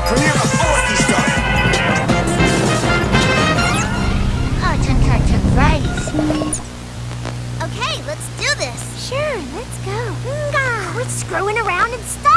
Premiere before Easter. Cotton, cotton, rice. Okay, let's do this. Sure, let's go. Quit screwing around and stop.